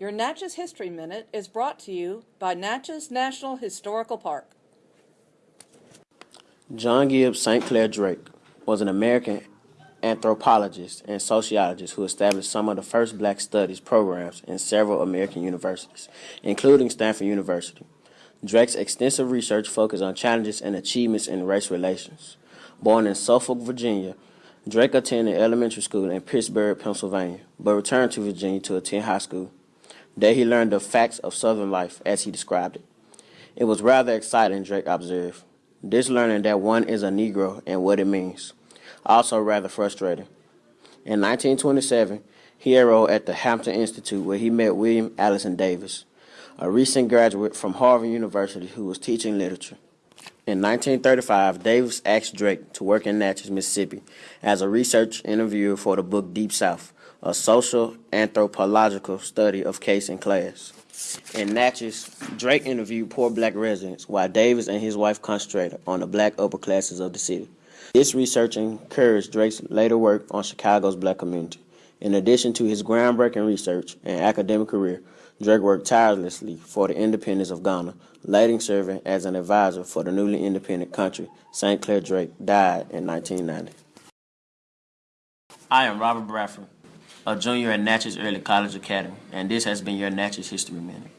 Your Natchez History Minute is brought to you by Natchez National Historical Park. John Gibbs St. Clair Drake was an American anthropologist and sociologist who established some of the first black studies programs in several American universities, including Stanford University. Drake's extensive research focused on challenges and achievements in race relations. Born in Suffolk, Virginia, Drake attended elementary school in Pittsburgh, Pennsylvania, but returned to Virginia to attend high school. There he learned the facts of Southern life as he described it. It was rather exciting, Drake observed. This learning that one is a Negro and what it means. Also rather frustrating. In 1927, he enrolled at the Hampton Institute where he met William Allison Davis, a recent graduate from Harvard University who was teaching literature. In 1935, Davis asked Drake to work in Natchez, Mississippi as a research interviewer for the book Deep South, a social anthropological study of caste and class. In Natchez, Drake interviewed poor black residents while Davis and his wife concentrated on the black upper classes of the city. This research encouraged Drake's later work on Chicago's black community. In addition to his groundbreaking research and academic career, Drake worked tirelessly for the independence of Ghana, later serving as an advisor for the newly independent country. St. Clair Drake died in 1990. I am Robert Bradford, a junior at Natchez Early College Academy, and this has been your Natchez History Minute.